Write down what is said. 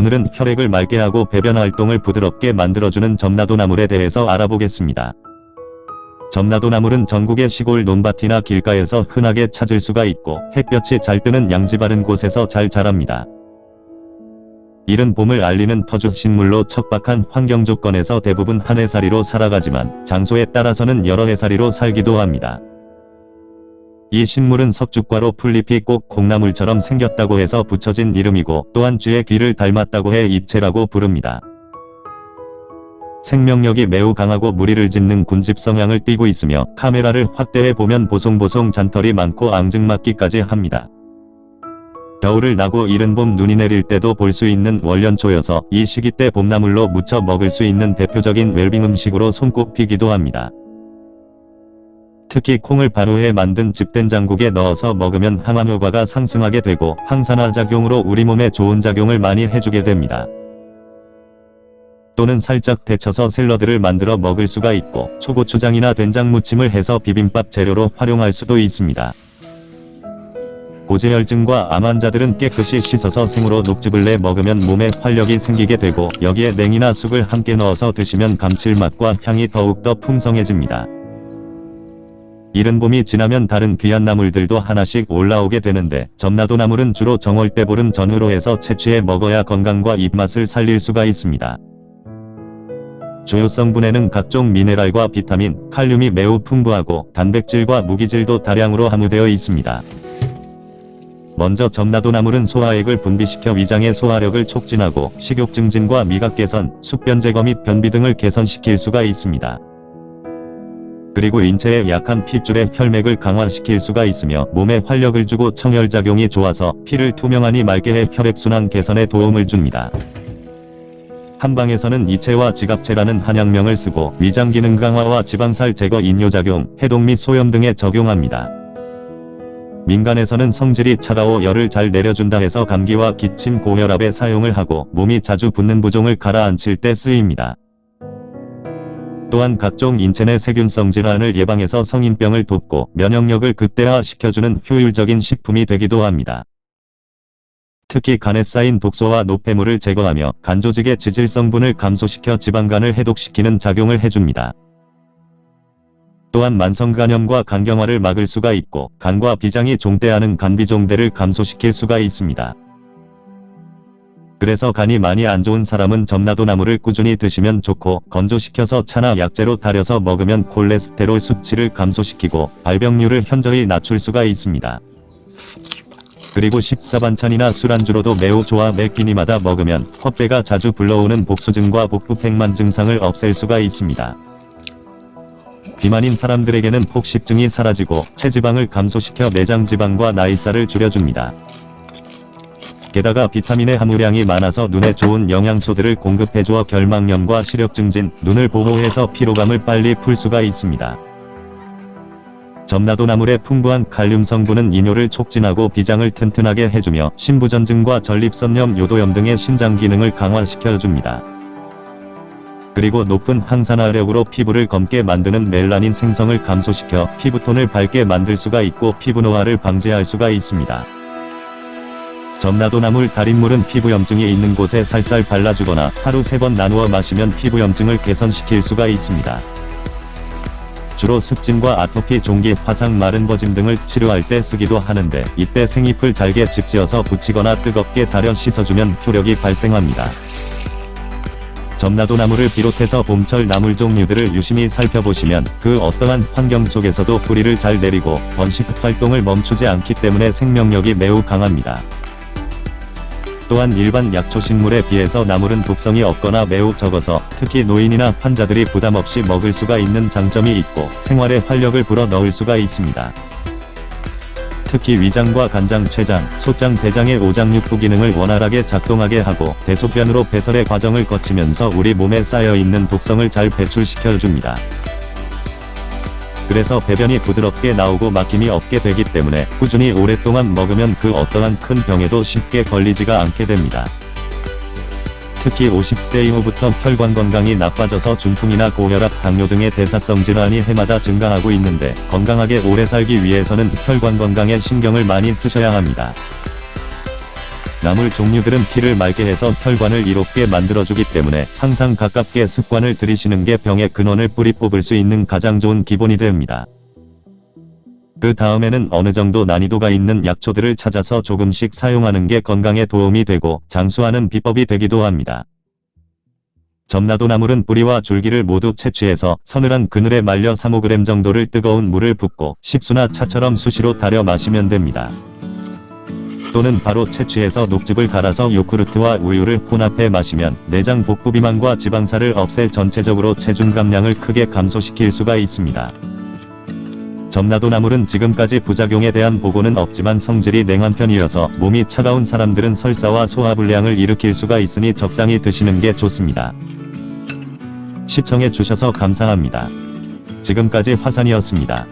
오늘은 혈액을 맑게 하고 배변 활동을 부드럽게 만들어주는 점나도 나물에 대해서 알아보겠습니다. 점나도 나물은 전국의 시골 논밭이나 길가에서 흔하게 찾을 수가 있고 햇볕이 잘 뜨는 양지 바른 곳에서 잘 자랍니다. 이른 봄을 알리는 터줏식물로 척박한 환경 조건에서 대부분 한 해살이로 살아가지만 장소에 따라서는 여러 해살이로 살기도 합니다. 이 식물은 석죽과로 풀잎이 꼭 콩나물처럼 생겼다고 해서 붙여진 이름이고 또한 쥐의 귀를 닮았다고 해 입체라고 부릅니다. 생명력이 매우 강하고 무리를 짓는 군집 성향을 띠고 있으며 카메라를 확대해 보면 보송보송 잔털이 많고 앙증맞기까지 합니다. 겨울을 나고 이른 봄 눈이 내릴 때도 볼 수 있는 월년초여서 이 시기 때 봄나물로 무쳐 먹을 수 있는 대표적인 웰빙 음식으로 손꼽히기도 합니다. 특히 콩을 발효해 만든 집된장국에 넣어서 먹으면 항암 효과가 상승하게 되고 항산화 작용으로 우리 몸에 좋은 작용을 많이 해주게 됩니다. 또는 살짝 데쳐서 샐러드를 만들어 먹을 수가 있고 초고추장이나 된장 무침을 해서 비빔밥 재료로 활용할 수도 있습니다. 고지혈증과 암 환자들은 깨끗이 씻어서 생으로 녹즙을 내 먹으면 몸에 활력이 생기게 되고 여기에 냉이나 쑥을 함께 넣어서 드시면 감칠맛과 향이 더욱더 풍성해집니다. 이른 봄이 지나면 다른 귀한 나물들도 하나씩 올라오게 되는데 점나도 나물은 주로 정월대보름 전후로 해서 채취해 먹어야 건강과 입맛을 살릴 수가 있습니다. 주요 성분에는 각종 미네랄과 비타민, 칼륨이 매우 풍부하고 단백질과 무기질도 다량으로 함유되어 있습니다. 먼저 점나도 나물은 소화액을 분비시켜 위장의 소화력을 촉진하고 식욕 증진과 미각 개선, 숙변 제거 및 변비 등을 개선시킬 수가 있습니다. 그리고 인체에 약한 핏줄의 혈맥을 강화시킬 수가 있으며 몸에 활력을 주고 청혈작용이 좋아서 피를 투명하니 맑게 해 혈액순환 개선에 도움을 줍니다. 한방에서는 이체와 지갑체라는 한약명을 쓰고 위장 기능 강화와 지방살 제거 인뇨작용, 해독 및 소염 등에 적용합니다. 민간에서는 성질이 차가워 열을 잘 내려준다 해서 감기와 기침 고혈압에 사용을 하고 몸이 자주 붓는 부종을 가라앉힐 때 쓰입니다. 또한 각종 인체 내 세균성 질환을 예방해서 성인병을 돕고 면역력을 극대화시켜주는 효율적인 식품이 되기도 합니다. 특히 간에 쌓인 독소와 노폐물을 제거하며 간 조직의 지질 성분을 감소시켜 지방간을 해독시키는 작용을 해줍니다. 또한 만성간염과 간경화를 막을 수가 있고 간과 비장이 종대하는 간비종대를 감소시킬 수가 있습니다. 그래서 간이 많이 안 좋은 사람은 점나도 나물을 꾸준히 드시면 좋고 건조시켜서 차나 약재로 달여서 먹으면 콜레스테롤 수치를 감소시키고 발병률을 현저히 낮출 수가 있습니다. 그리고 식사반찬이나 술안주로도 매우 좋아 매 끼니마다 먹으면 헛배가 자주 불러오는 복수증과 복부팽만 증상을 없앨 수가 있습니다. 비만인 사람들에게는 폭식증이 사라지고 체지방을 감소시켜 내장지방과 나이살을 줄여줍니다. 게다가 비타민의 함유량이 많아서 눈에 좋은 영양소들을 공급해주어 결막염과 시력 증진, 눈을 보호해서 피로감을 빨리 풀 수가 있습니다. 점나도 나물의 풍부한 칼륨 성분은 이뇨를 촉진하고 비장을 튼튼하게 해주며 신부전증과 전립선염, 요도염 등의 신장 기능을 강화시켜줍니다. 그리고 높은 항산화력으로 피부를 검게 만드는 멜라닌 생성을 감소시켜 피부톤을 밝게 만들 수가 있고 피부 노화를 방지할 수가 있습니다. 점나도나물 달인물은 피부염증이 있는 곳에 살살 발라주거나 하루 세번 나누어 마시면 피부염증을 개선시킬 수가 있습니다. 주로 습진과 아토피, 종기, 화상, 마른 버짐 등을 치료할 때 쓰기도 하는데 이때 생잎을 잘게 집지어서 붙이거나 뜨겁게 달여 씻어주면 효력이 발생합니다. 점나도 나물을 비롯해서 봄철 나물 종류들을 유심히 살펴보시면 그 어떠한 환경 속에서도 뿌리를 잘 내리고 번식 활동을 멈추지 않기 때문에 생명력이 매우 강합니다. 또한 일반 약초식물에 비해서 나물은 독성이 없거나 매우 적어서 특히 노인이나 환자들이 부담없이 먹을 수가 있는 장점이 있고 생활에 활력을 불어 넣을 수가 있습니다. 특히 위장과 간장, 췌장, 소장, 대장의 오장육부 기능을 원활하게 작동하게 하고 대소변으로 배설의 과정을 거치면서 우리 몸에 쌓여있는 독성을 잘 배출시켜줍니다. 그래서 배변이 부드럽게 나오고 막힘이 없게 되기 때문에 꾸준히 오랫동안 먹으면 그 어떠한 큰 병에도 쉽게 걸리지가 않게 됩니다. 특히 50대 이후부터 혈관 건강이 나빠져서 중풍이나 고혈압, 당뇨 등의 대사성 질환이 해마다 증가하고 있는데 건강하게 오래 살기 위해서는 혈관 건강에 신경을 많이 쓰셔야 합니다. 나물 종류들은 피를 맑게 해서 혈관을 이롭게 만들어주기 때문에 항상 가깝게 습관을 들이시는 게 병의 근원을 뿌리 뽑을 수 있는 가장 좋은 기본이 됩니다. 그 다음에는 어느 정도 난이도가 있는 약초들을 찾아서 조금씩 사용하는 게 건강에 도움이 되고 장수하는 비법이 되기도 합니다. 점나도 나물은 뿌리와 줄기를 모두 채취해서 서늘한 그늘에 말려 3-5g 정도를 뜨거운 물을 붓고 식수나 차처럼 수시로 달여 마시면 됩니다. 또는 바로 채취해서 녹즙을 갈아서 요구르트와 우유를 혼합해 마시면 내장 복부 비만과 지방살을 없애 전체적으로 체중 감량을 크게 감소시킬 수가 있습니다. 점나도 나물은 지금까지 부작용에 대한 보고는 없지만 성질이 냉한 편이어서 몸이 차가운 사람들은 설사와 소화불량을 일으킬 수가 있으니 적당히 드시는 게 좋습니다. 시청해 주셔서 감사합니다. 지금까지 화산이었습니다.